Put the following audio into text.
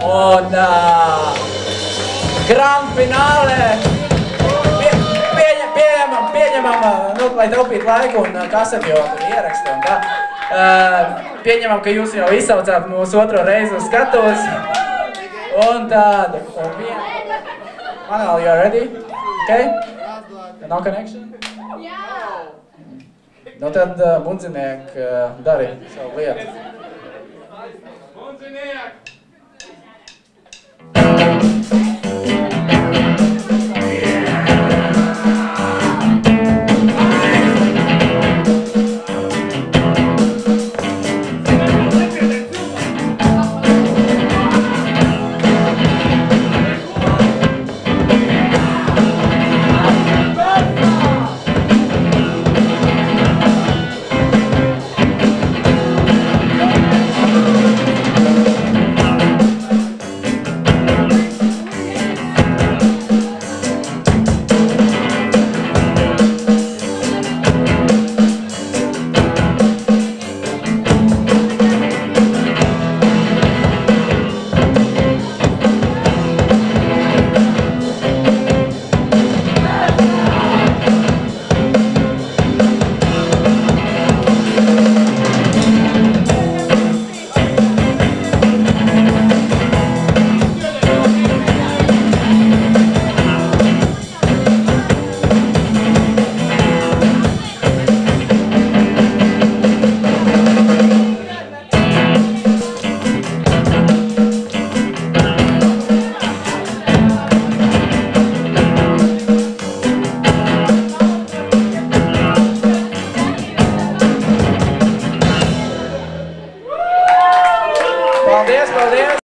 Un uh, grand finālē pie, pieņem, pieņemam, pieņemam, uh, nu, lai taupītu laiku un kaseti jau tur ieraksta un tā. Uh, pieņemam, ka jūs jau izsaucāt mūsu otro reizi uz skatuves. Un tad, un vien... Manāli, you are ready? Okay? No connection? Nu tad, uh, bundziniek, uh, dari savu lietu. Bundziniek! Paldies, paldies!